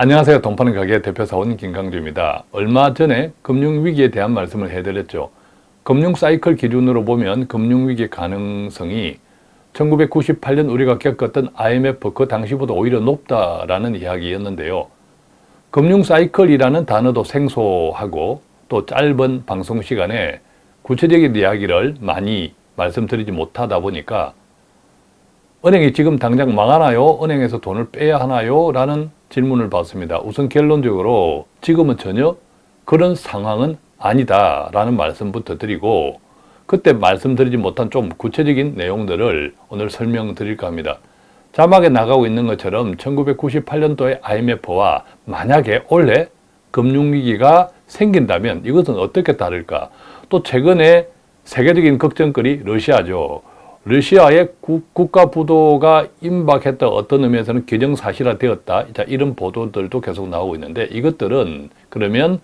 안녕하세요. 동파는 가게 대표사원 김강주입니다. 얼마 전에 금융위기에 대한 말씀을 해드렸죠. 금융사이클 기준으로 보면 금융위기 가능성이 1998년 우리가 겪었던 IMF 그 당시보다 오히려 높다라는 이야기였는데요. 금융사이클이라는 단어도 생소하고 또 짧은 방송 시간에 구체적인 이야기를 많이 말씀드리지 못하다 보니까 은행이 지금 당장 망하나요? 은행에서 돈을 빼야 하나요? 라는 질문을 받습니다. 우선 결론적으로 지금은 전혀 그런 상황은 아니다 라는 말씀부터 드리고 그때 말씀드리지 못한 좀 구체적인 내용들을 오늘 설명드릴까 합니다. 자막에 나가고 있는 것처럼 1998년도의 IMF와 만약에 올해 금융위기가 생긴다면 이것은 어떻게 다를까? 또 최근에 세계적인 걱정거리 러시아죠. 러시아의 국가 부도가 임박했다 어떤 의미에서는 기정사실화되었다 자, 이런 보도들도 계속 나오고 있는데 이것들은 그러면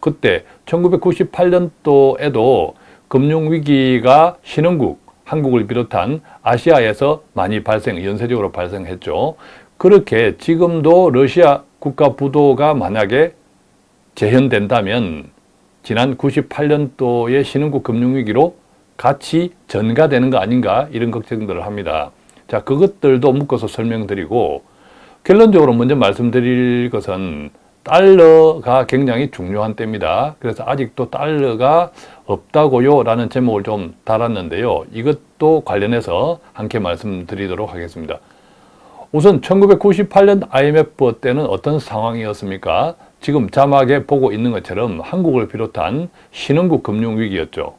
그때 1998년도에도 금융위기가 신흥국 한국을 비롯한 아시아에서 많이 발생, 연쇄적으로 발생했죠. 그렇게 지금도 러시아 국가 부도가 만약에 재현된다면 지난 98년도의 신흥국 금융위기로 같이 전가되는 거 아닌가 이런 걱정들을 합니다. 자 그것들도 묶어서 설명드리고 결론적으로 먼저 말씀드릴 것은 달러가 굉장히 중요한 때입니다. 그래서 아직도 달러가 없다고요 라는 제목을 좀 달았는데요. 이것도 관련해서 함께 말씀드리도록 하겠습니다. 우선 1998년 IMF 때는 어떤 상황이었습니까? 지금 자막에 보고 있는 것처럼 한국을 비롯한 신흥국 금융위기였죠.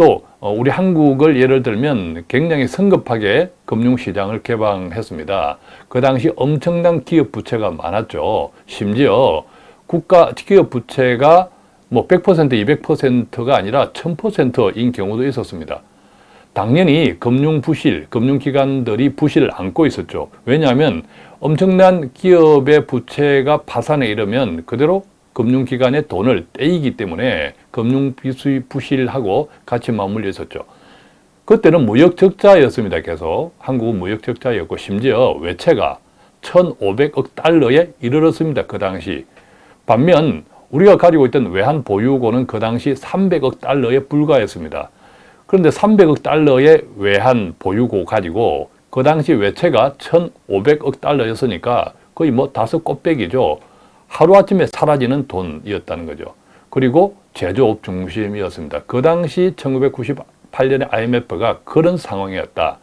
또 어, 우리 한국을 예를 들면 굉장히 성급하게 금융시장을 개방했습니다. 그 당시 엄청난 기업 부채가 많았죠. 심지어 국가 기업 부채가 뭐 100% 200%가 아니라 1000%인 경우도 있었습니다. 당연히 금융 부실, 금융기관들이 부실을 안고 있었죠. 왜냐하면 엄청난 기업의 부채가 파산에 이르면 그대로 금융기관의 돈을 떼이기 때문에 금융비수이 부실하고 같이 맞물려 있었죠. 그때는 무역적자였습니다. 계속 한국은 무역적자였고 심지어 외채가 1,500억 달러에 이르렀습니다. 그 당시. 반면 우리가 가지고 있던 외환 보유고는 그 당시 300억 달러에 불과했습니다. 그런데 300억 달러의 외환 보유고 가지고 그 당시 외채가 1,500억 달러였으니까 거의 뭐 다섯 꽃배기죠. 하루아침에 사라지는 돈이었다는 거죠. 그리고 제조업 중심이었습니다. 그 당시 1998년에 IMF가 그런 상황이었다.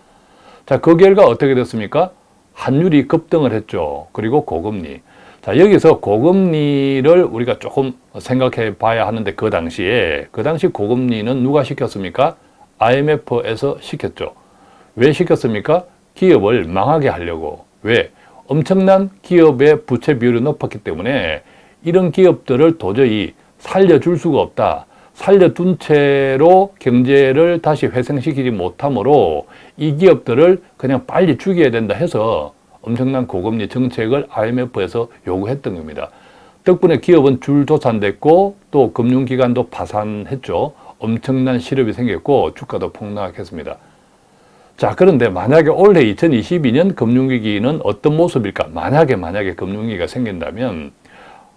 자, 그 결과 어떻게 됐습니까? 환율이 급등을 했죠. 그리고 고금리. 자, 여기서 고금리를 우리가 조금 생각해 봐야 하는데 그 당시에 그 당시 고금리는 누가 시켰습니까? IMF에서 시켰죠. 왜 시켰습니까? 기업을 망하게 하려고. 왜? 엄청난 기업의 부채 비율이 높았기 때문에 이런 기업들을 도저히 살려줄 수가 없다. 살려둔 채로 경제를 다시 회생시키지 못하므로 이 기업들을 그냥 빨리 죽여야 된다 해서 엄청난 고금리 정책을 IMF에서 요구했던 겁니다. 덕분에 기업은 줄도산됐고 또 금융기관도 파산했죠. 엄청난 실업이 생겼고 주가도 폭락했습니다. 자 그런데 만약에 올해 2022년 금융위기는 어떤 모습일까? 만약에 만약에 금융위기가 생긴다면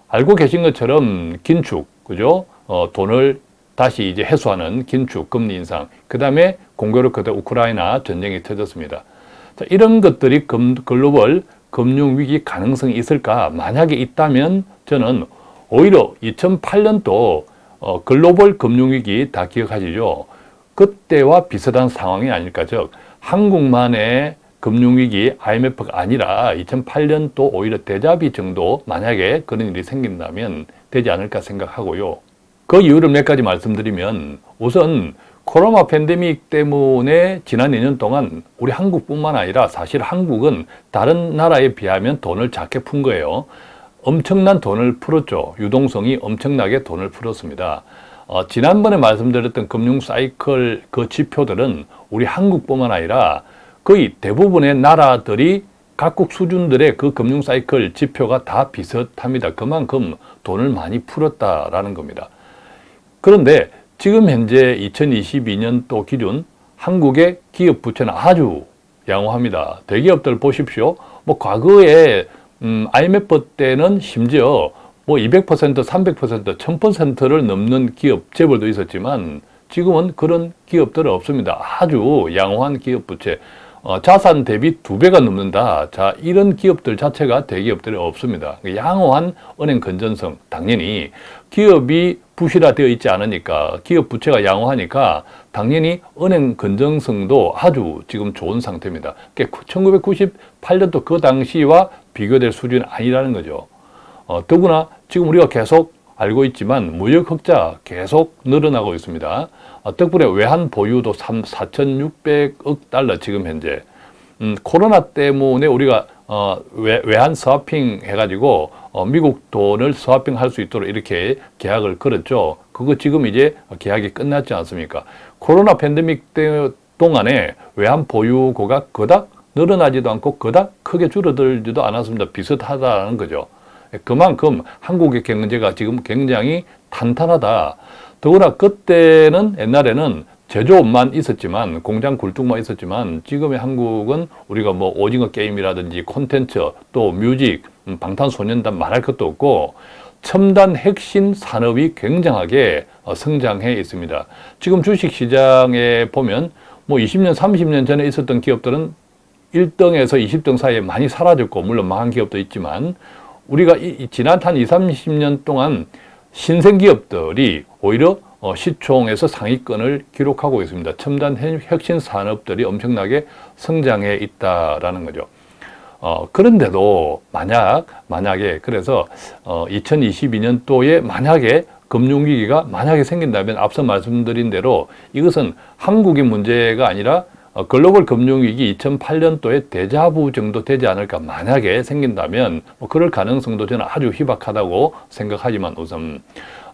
알고 계신 것처럼 긴축, 그죠? 어, 돈을 다시 이제 해소하는 긴축, 금리 인상, 그 다음에 공교롭 그때 우크라이나 전쟁이 터졌습니다. 자, 이런 것들이 금, 글로벌 금융위기 가능성이 있을까? 만약에 있다면 저는 오히려 2008년도 어, 글로벌 금융위기 다 기억하시죠? 그때와 비슷한 상황이 아닐까. 즉, 한국만의 금융위기 IMF가 아니라 2008년도 오히려 대자비 정도 만약에 그런 일이 생긴다면 되지 않을까 생각하고요. 그 이유를 몇 가지 말씀드리면 우선 코로나 팬데믹 때문에 지난 2년 동안 우리 한국뿐만 아니라 사실 한국은 다른 나라에 비하면 돈을 작게 푼 거예요. 엄청난 돈을 풀었죠. 유동성이 엄청나게 돈을 풀었습니다. 어, 지난번에 말씀드렸던 금융 사이클 그 지표들은 우리 한국뿐만 아니라 거의 대부분의 나라들이 각국 수준들의 그 금융 사이클 지표가 다 비슷합니다. 그만큼 돈을 많이 풀었다라는 겁니다. 그런데 지금 현재 2022년도 기준 한국의 기업 부채는 아주 양호합니다. 대기업들 보십시오. 뭐 과거에 음, IMF 때는 심지어 뭐 200%, 300%, 1000%를 넘는 기업 재벌도 있었지만 지금은 그런 기업들은 없습니다. 아주 양호한 기업 부채. 어, 자산 대비 두 배가 넘는다. 자, 이런 기업들 자체가 대기업들이 없습니다. 양호한 은행 건전성. 당연히 기업이 부실화되어 있지 않으니까 기업 부채가 양호하니까 당연히 은행 건전성도 아주 지금 좋은 상태입니다. 1998년도 그 당시와 비교될 수준이 아니라는 거죠. 어, 더구나 지금 우리가 계속 알고 있지만 무역 흑자 계속 늘어나고 있습니다. 어, 덕분에 외환 보유도 3, 4,600억 달러 지금 현재 음, 코로나 때문에 우리가 어, 외, 외환 스와핑 해가지고 어, 미국 돈을 스와핑 할 수 있도록 이렇게 계약을 걸었죠. 그거 지금 이제 계약이 끝났지 않습니까? 코로나 팬데믹 때 동안에 외환 보유고가 그닥 늘어나지도 않고 그닥 크게 줄어들지도 않았습니다. 비슷하다는 거죠. 그만큼 한국의 경제가 지금 굉장히 탄탄하다. 더구나 그때는 옛날에는 제조업만 있었지만 공장 굴뚝만 있었지만 지금의 한국은 우리가 뭐 오징어 게임이라든지 콘텐츠 또 뮤직 음, 방탄소년단 말할 것도 없고 첨단 핵심 산업이 굉장하게 어, 성장해 있습니다. 지금 주식시장에 보면 뭐 20년 30년 전에 있었던 기업들은 1등에서 20등 사이에 많이 사라졌고 물론 망한 기업도 있지만 우리가 이, 지난 한 20, 30년 동안 신생 기업들이 오히려 어, 시총에서 상위권을 기록하고 있습니다. 첨단 혁신 산업들이 엄청나게 성장해 있다라는 거죠. 어, 그런데도 만약 만약에 그래서 어, 2022년도에 만약에 금융위기가 만약에 생긴다면 앞서 말씀드린 대로 이것은 한국의 문제가 아니라 어, 글로벌 금융위기 2008년도에 대자부 정도 되지 않을까 만약에 생긴다면 뭐 그럴 가능성도 저는 아주 희박하다고 생각하지만 우선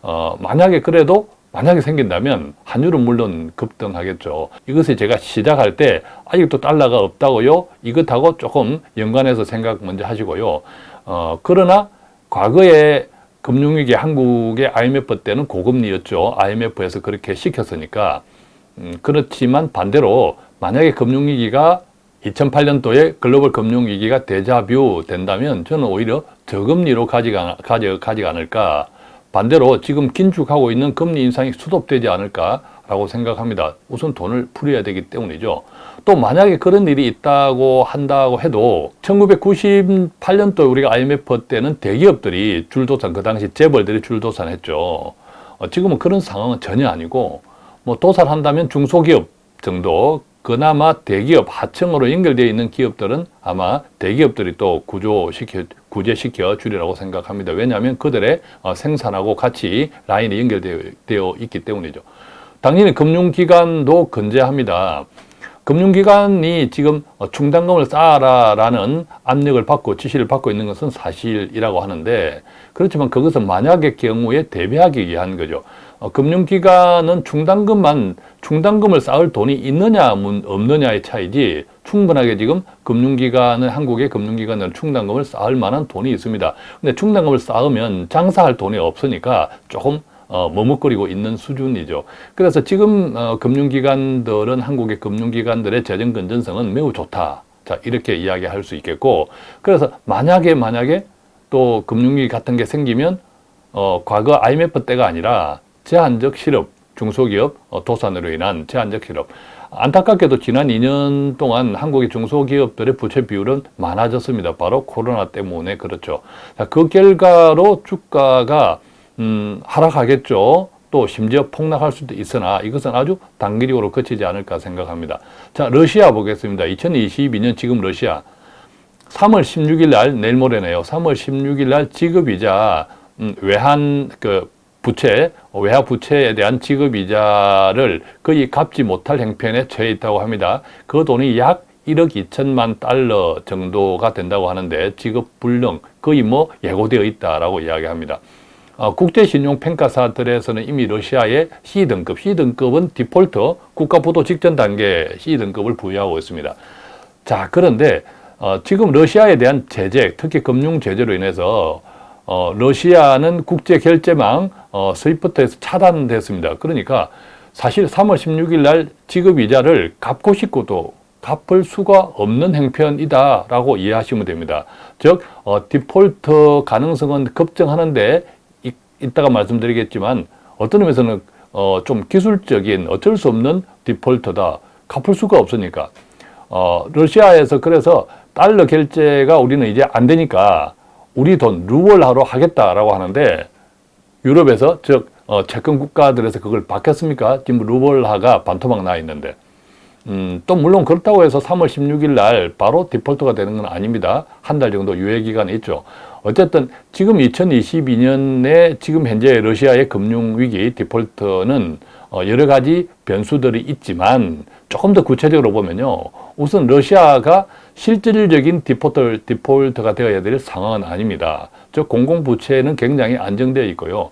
어, 만약에 그래도 만약에 생긴다면 환율은 물론 급등하겠죠. 이것을 제가 시작할 때 아직도 달러가 없다고요? 이것하고 조금 연관해서 생각 먼저 하시고요. 어, 그러나 과거에 금융위기 한국의 IMF 때는 고금리였죠. IMF에서 그렇게 시켰으니까 음, 그렇지만 반대로 만약에 금융위기가 2008년도에 글로벌 금융위기가 대자뷰 된다면 저는 오히려 저금리로 가져가, 가져, 가지 않을까 반대로 지금 긴축하고 있는 금리 인상이 수습되지 않을까 라고 생각합니다. 우선 돈을 풀어야 되기 때문이죠. 또 만약에 그런 일이 있다고 한다고 해도 1998년도 우리가 IMF 때는 대기업들이 줄도산, 그 당시 재벌들이 줄도산했죠. 어, 지금은 그런 상황은 전혀 아니고 뭐 도산한다면 중소기업 정도 그나마 대기업 하층으로 연결되어 있는 기업들은 아마 대기업들이 또 구조시켜, 구제시켜 주리라고 생각합니다. 왜냐하면 그들의 어, 생산하고 같이 라인이 연결되어 있기 때문이죠. 당연히 금융기관도 건재합니다. 금융기관이 지금 어, 충당금을 쌓아라라는 압력을 받고 지시를 받고 있는 것은 사실이라고 하는데 그렇지만 그것은 만약의 경우에 대비하기 위한 거죠. 어, 금융기관은 충당금만 충당금을 쌓을 돈이 있느냐 없느냐의 차이지 충분하게 지금 금융기관은 한국의 금융기관은 충당금을 쌓을 만한 돈이 있습니다. 근데 충당금을 쌓으면 장사할 돈이 없으니까 조금 어, 머뭇거리고 있는 수준이죠. 그래서 지금 어, 금융기관들은 한국의 금융기관들의 재정 건전성은 매우 좋다. 자 이렇게 이야기할 수 있겠고 그래서 만약에 만약에 또 금융위기 같은 게 생기면 어, 과거 IMF 때가 아니라 제한적 실업, 중소기업 어, 도산으로 인한 제한적 실업. 안타깝게도 지난 2년 동안 한국의 중소기업들의 부채 비율은 많아졌습니다. 바로 코로나 때문에 그렇죠. 자, 그 결과로 주가가 음, 하락하겠죠. 또 심지어 폭락할 수도 있으나 이것은 아주 단기적으로 그치지 않을까 생각합니다. 자, 러시아 보겠습니다. 2022년 지금 러시아 3월 16일 날 내일 모레네요. 3월 16일 날 지급이자 음, 외환 그 부채, 외화 부채에 대한 지급이자를 거의 갚지 못할 형편에 처해 있다고 합니다. 그 돈이 약 1억 2천만 달러 정도가 된다고 하는데 지급 불능, 거의 뭐 예고되어 있다라고 이야기합니다. 어, 국제신용평가사들에서는 이미 러시아의 C등급, C등급은 디폴트, 국가부도 직전 단계 C등급을 부여하고 있습니다. 자, 그런데 어, 지금 러시아에 대한 제재, 특히 금융 제재로 인해서 어, 러시아는 국제 결제망 어, 스위프트에서 차단됐습니다. 그러니까 사실 3월 16일 날 지급 이자를 갚고 싶고도 갚을 수가 없는 행편이다라고 이해하시면 됩니다. 즉 어, 디폴트 가능성은 급증하는데 이, 이따가 말씀드리겠지만 어떤 의미에서는 어, 좀 기술적인 어쩔 수 없는 디폴트다. 갚을 수가 없으니까. 어, 러시아에서 그래서 달러 결제가 우리는 이제 안 되니까 우리 돈 루블화로 하겠다라고 하는데 유럽에서 즉 어, 채권 국가들에서 그걸 받겠습니까? 지금 루블화가 반토막 나 있는데 음, 또 물론 그렇다고 해서 3월 16일 날 바로 디폴트가 되는 건 아닙니다. 한 달 정도 유예 기간이 있죠. 어쨌든 지금 2022년에 지금 현재 러시아의 금융위기 디폴트는 어, 여러 가지 변수들이 있지만 조금 더 구체적으로 보면요. 우선 러시아가 실질적인 디폴트, 디폴트가 되어야 될 상황은 아닙니다. 즉 공공부채는 굉장히 안정되어 있고요.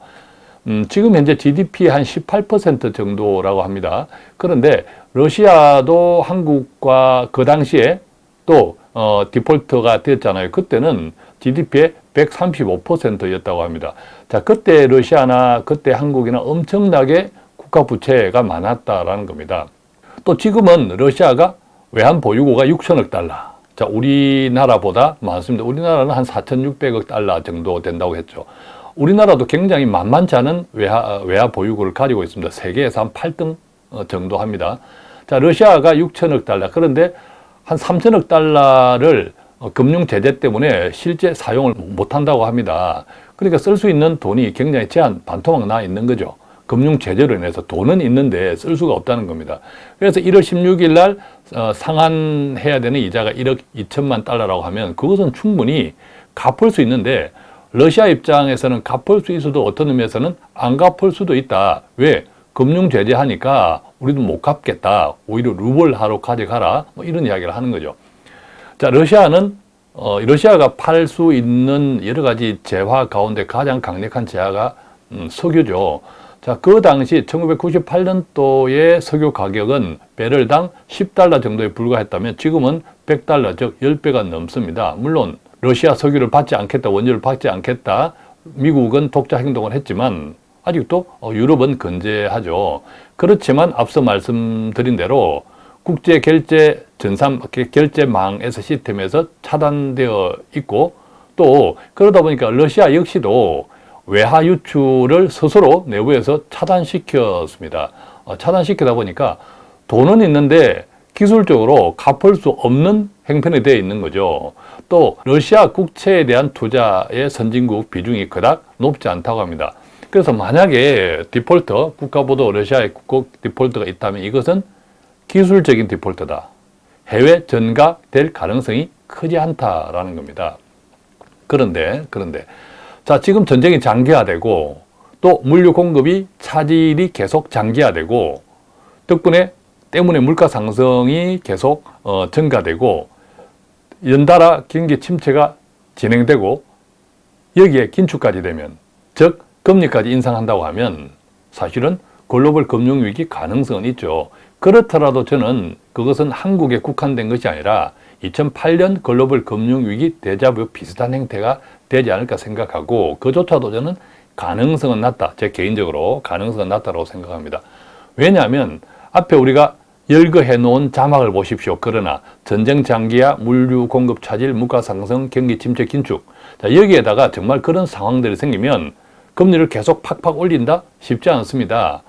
음, 지금 현재 GDP 한 18% 정도라고 합니다. 그런데 러시아도 한국과 그 당시에 또 어, 디폴트가 됐잖아요. 그때는 GDP의 135%였다고 합니다. 자, 그때 러시아나 그때 한국이나 엄청나게 국가 부채가 많았다라는 겁니다. 또 지금은 러시아가 외환 보유고가 6천억 달러. 자, 우리나라보다 많습니다. 우리나라는 한 4,600억 달러 정도 된다고 했죠. 우리나라도 굉장히 만만치 않은 외화, 외화 보유고를 가지고 있습니다. 세계에서 한 8등 어, 정도 합니다. 자, 러시아가 6천억 달러. 그런데 한 3천억 달러를 어, 금융 제재 때문에 실제 사용을 못 한다고 합니다. 그러니까 쓸 수 있는 돈이 굉장히 제한 반토막 나 있는 거죠. 금융 제재로 인해서 돈은 있는데 쓸 수가 없다는 겁니다. 그래서 1월 16일 날 어, 상환해야 되는 이자가 1억 2천만 달러라고 하면 그것은 충분히 갚을 수 있는데 러시아 입장에서는 갚을 수 있어도 어떤 의미에서는 안 갚을 수도 있다. 왜? 금융 제재하니까 우리도 못 갚겠다. 오히려 루블하러 가져가라. 뭐 이런 이야기를 하는 거죠. 자, 러시아는 어, 러시아가 팔 수 있는 여러 가지 재화 가운데 가장 강력한 재화가 음, 석유죠. 자, 그 당시 1998년도의 석유 가격은 배럴당 10달러 정도에 불과했다면 지금은 100달러, 즉 10배가 넘습니다. 물론 러시아 석유를 받지 않겠다, 원유를 받지 않겠다, 미국은 독자 행동을 했지만 아직도 어, 유럽은 건재하죠. 그렇지만 앞서 말씀드린 대로 국제 결제 전산 결제망에서 시스템에서 차단되어 있고 또 그러다 보니까 러시아 역시도 외화 유출을 스스로 내부에서 차단시켰습니다. 어, 차단시키다 보니까 돈은 있는데 기술적으로 갚을 수 없는 행편이 되어 있는 거죠. 또 러시아 국채에 대한 투자의 선진국 비중이 그닥 높지 않다고 합니다. 그래서 만약에 디폴터, 국가보도 러시아의 국고 디폴트가 있다면 이것은 기술적인 디폴트다. 해외 전가될 가능성이 크지 않다라는 겁니다. 그런데, 그런데, 자, 지금 전쟁이 장기화되고 또 물류 공급이 차질이 계속 장기화되고 덕분에 때문에 물가 상승이 계속 어, 증가되고 연달아 경기 침체가 진행되고 여기에 긴축까지 되면 즉 금리까지 인상한다고 하면 사실은 글로벌 금융위기 가능성은 있죠. 그렇더라도 저는 그것은 한국에 국한된 것이 아니라 2008년 글로벌 금융위기 대자부 비슷한 행태가 되지 않을까 생각하고 그조차도 저는 가능성은 낮다. 제 개인적으로 가능성은 낮다고 생각합니다. 왜냐하면 앞에 우리가 열거해 놓은 자막을 보십시오. 그러나 전쟁 장기화, 물류 공급 차질, 물가 상승, 경기 침체 긴축 자, 여기에다가 정말 그런 상황들이 생기면 금리를 계속 팍팍 올린다? 쉽지 않습니다.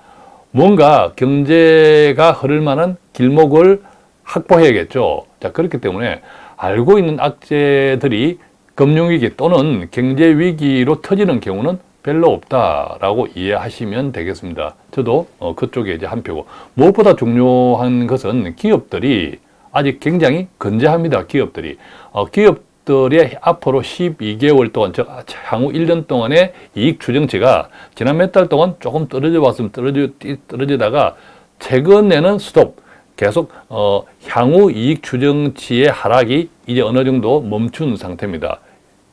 뭔가 경제가 흐를 만한 길목을 확보해야겠죠. 자, 그렇기 때문에 알고 있는 악재들이 금융위기 또는 경제위기로 터지는 경우는 별로 없다라고 이해하시면 되겠습니다. 저도 어, 그쪽에 이제 한 표고 무엇보다 중요한 것은 기업들이 아직 굉장히 건재합니다. 기업들이 어, 기업들의 앞으로 12개월 동안 즉 향후 1년 동안의 이익 추정치가 지난 몇 달 동안 조금 떨어져 왔으면 떨어져 떨어지다가 최근에는 스톱 계속 어, 향후 이익 추정치의 하락이 이제 어느 정도 멈춘 상태입니다.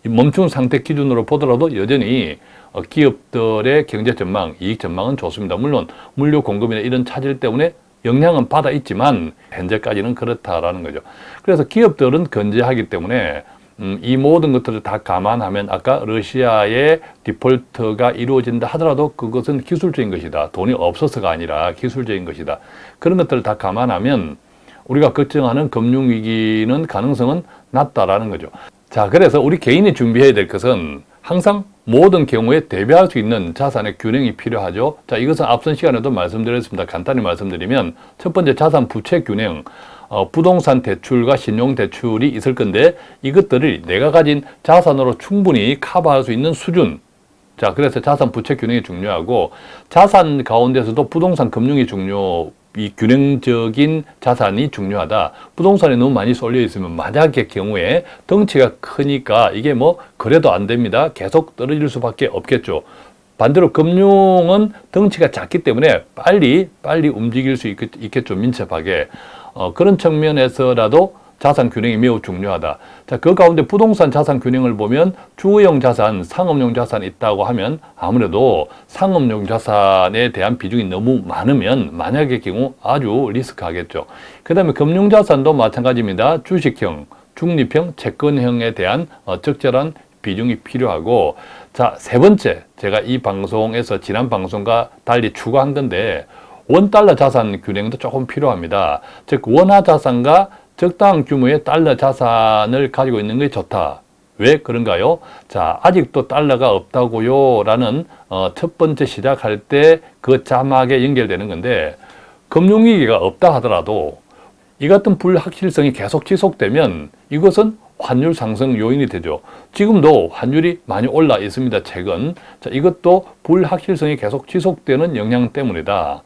멈춘 상태 기준으로 보더라도 여전히 어, 기업들의 경제 전망, 이익 전망은 좋습니다. 물론 물류 공급이나 이런 차질 때문에 영향은 받아 있지만 현재까지는 그렇다라는 거죠. 그래서 기업들은 건재하기 때문에 음, 이 모든 것들을 다 감안하면 아까 러시아의 디폴트가 이루어진다 하더라도 그것은 기술적인 것이다. 돈이 없어서가 아니라 기술적인 것이다. 그런 것들을 다 감안하면 우리가 걱정하는 금융위기는 가능성은 낮다라는 거죠. 자, 그래서 우리 개인이 준비해야 될 것은 항상 모든 경우에 대비할 수 있는 자산의 균형이 필요하죠. 자, 이것은 앞선 시간에도 말씀드렸습니다. 간단히 말씀드리면 첫 번째 자산 부채 균형, 어, 부동산 대출과 신용 대출이 있을 건데 이것들을 내가 가진 자산으로 충분히 커버할 수 있는 수준. 자, 그래서 자산 부채 균형이 중요하고 자산 가운데서도 부동산 금융이 중요. 이 균형적인 자산이 중요하다. 부동산에 너무 많이 쏠려 있으면 만약의 경우에 덩치가 크니까 이게 뭐 그래도 안 됩니다. 계속 떨어질 수밖에 없겠죠. 반대로 금융은 덩치가 작기 때문에 빨리 빨리 움직일 수 있겠, 있겠죠. 민첩하게. 어, 그런 측면에서라도 자산 균형이 매우 중요하다. 자, 그 가운데 부동산 자산 균형을 보면 주거용 자산, 상업용 자산이 있다고 하면 아무래도 상업용 자산에 대한 비중이 너무 많으면 만약의 경우 아주 리스크하겠죠. 그 다음에 금융 자산도 마찬가지입니다. 주식형, 중립형, 채권형에 대한 어, 적절한 비중이 필요하고 자, 세 번째 제가 이 방송에서 지난 방송과 달리 추가한 건데 원달러 자산 균형도 조금 필요합니다. 즉 원화 자산과 적당한 규모의 달러 자산을 가지고 있는 게 좋다. 왜 그런가요? 자, 아직도 달러가 없다고요. 라는 어, 첫 번째 시작할 때 그 자막에 연결되는 건데 금융위기가 없다 하더라도 이 같은 불확실성이 계속 지속되면 이것은 환율 상승 요인이 되죠. 지금도 환율이 많이 올라 있습니다. 최근. 자, 이것도 불확실성이 계속 지속되는 영향 때문이다.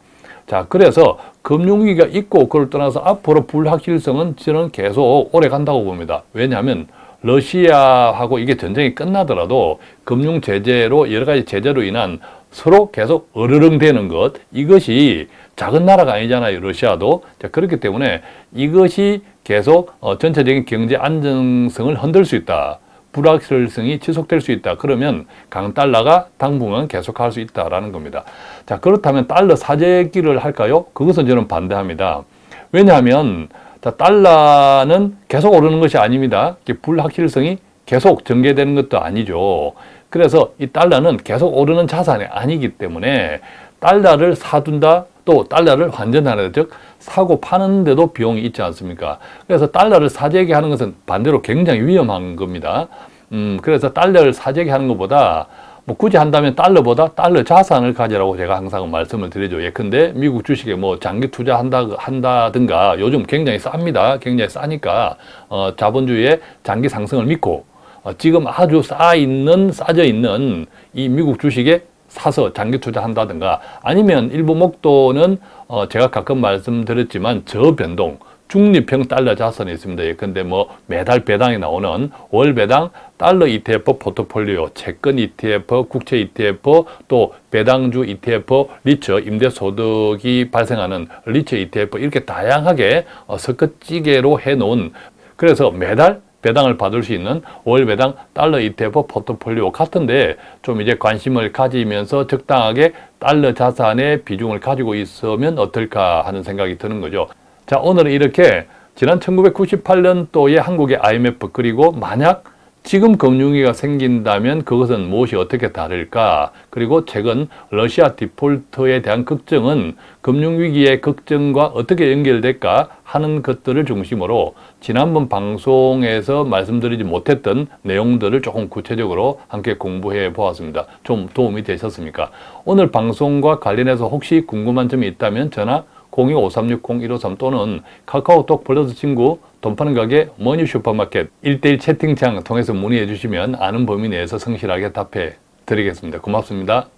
자, 그래서 금융위기가 있고 그걸 떠나서 앞으로 불확실성은 저는 계속 오래 간다고 봅니다. 왜냐하면 러시아하고 이게 전쟁이 끝나더라도 금융 제재로 여러 가지 제재로 인한 서로 계속 어르렁대는 것 이것이 작은 나라가 아니잖아요. 러시아도. 자, 그렇기 때문에 이것이 계속 어, 전체적인 경제 안정성을 흔들 수 있다. 불확실성이 지속될 수 있다. 그러면 강달러가 당분간 계속할 수 있다라는 겁니다. 자 그렇다면 달러 사재기를 할까요? 그것은 저는 반대합니다. 왜냐하면 자, 달러는 계속 오르는 것이 아닙니다. 불확실성이 계속 전개되는 것도 아니죠. 그래서 이 달러는 계속 오르는 자산이 아니기 때문에 달러를 사둔다 또 달러를 환전하는 즉 사고 파는데도 비용이 있지 않습니까? 그래서 달러를 사재기 하는 것은 반대로 굉장히 위험한 겁니다. 음, 그래서 달러를 사재기 하는 것보다 뭐 굳이 한다면 달러보다 달러 자산을 가지라고 제가 항상 말씀을 드리죠. 예컨대 미국 주식에 뭐 장기 투자한다 한다든가 요즘 굉장히 쌉니다. 굉장히 싸니까 어, 자본주의의 장기 상승을 믿고 어, 지금 아주 싸 있는 싸져 있는 이 미국 주식에 사서 장기 투자한다든가 아니면 일부 목도는 어, 제가 가끔 말씀드렸지만 저변동 중립형 달러 자산이 있습니다. 예컨대 뭐 매달 배당이 나오는 월 배당 달러 ETF 포트폴리오, 채권 ETF, 국채 ETF, 또 배당주 ETF, 리처, 임대소득이 발생하는 리처 ETF 이렇게 다양하게 어, 섞어찌개로 해놓은 그래서 매달 배당을 받을 수 있는 월 배당 달러 ETF 포트폴리오 같은데 좀 이제 관심을 가지면서 적당하게 달러 자산의 비중을 가지고 있으면 어떨까 하는 생각이 드는 거죠. 자, 오늘은 이렇게 지난 1998년도에 한국의 IMF 그리고 만약 지금 금융위기가 생긴다면 그것은 무엇이 어떻게 다를까? 그리고 최근 러시아 디폴트에 대한 걱정은 금융위기의 걱정과 어떻게 연결될까 하는 것들을 중심으로 지난번 방송에서 말씀드리지 못했던 내용들을 조금 구체적으로 함께 공부해 보았습니다. 좀 도움이 되셨습니까? 오늘 방송과 관련해서 혹시 궁금한 점이 있다면 전화 02-5360-153 또는 카카오톡 플러스 친구 돈 파는 가게 머니 슈퍼마켓 1대1 채팅창 통해서 문의해 주시면 아는 범위 내에서 성실하게 답해 드리겠습니다. 고맙습니다.